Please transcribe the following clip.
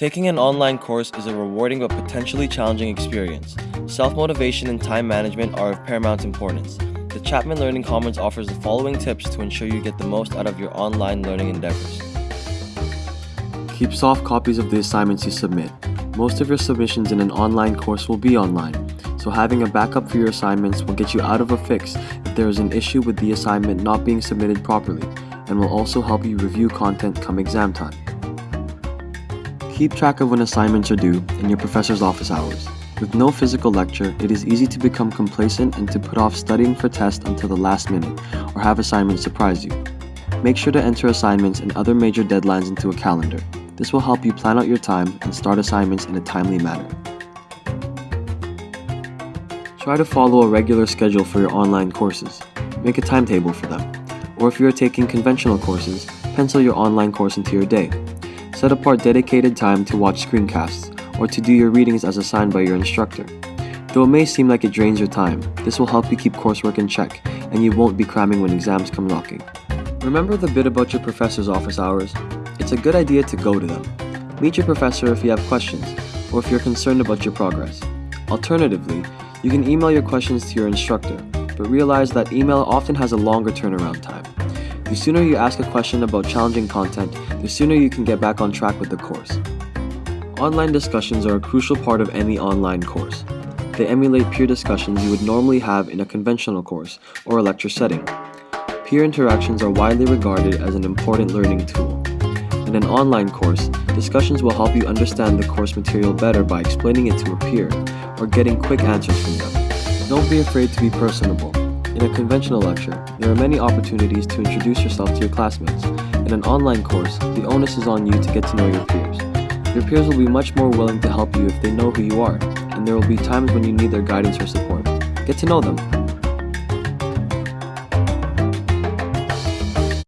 Taking an online course is a rewarding but potentially challenging experience. Self motivation and time management are of paramount importance. The Chapman Learning Commons offers the following tips to ensure you get the most out of your online learning endeavors. Keep soft copies of the assignments you submit. Most of your submissions in an online course will be online, so having a backup for your assignments will get you out of a fix if there is an issue with the assignment not being submitted properly, and will also help you review content come exam time. Keep track of when assignments are due and your professor's office hours. With no physical lecture, it is easy to become complacent and to put off studying for tests until the last minute, or have assignments surprise you. Make sure to enter assignments and other major deadlines into a calendar. This will help you plan out your time and start assignments in a timely manner. Try to follow a regular schedule for your online courses. Make a timetable for them. Or if you are taking conventional courses, pencil your online course into your day. Set apart dedicated time to watch screencasts or to do your readings as assigned by your instructor. Though it may seem like it drains your time, this will help you keep coursework in check and you won't be cramming when exams come knocking. Remember the bit about your professor's office hours? It's a good idea to go to them. Meet your professor if you have questions or if you're concerned about your progress. Alternatively, you can email your questions to your instructor, but realize that email often has a longer turnaround time. The sooner you ask a question about challenging content, the sooner you can get back on track with the course. Online discussions are a crucial part of any online course. They emulate peer discussions you would normally have in a conventional course or a lecture setting. Peer interactions are widely regarded as an important learning tool. In an online course, discussions will help you understand the course material better by explaining it to a peer or getting quick answers from them. Don't be afraid to be personable. In a conventional lecture, there are many opportunities to introduce yourself to your classmates. In an online course, the onus is on you to get to know your peers. Your peers will be much more willing to help you if they know who you are, and there will be times when you need their guidance or support. Get to know them.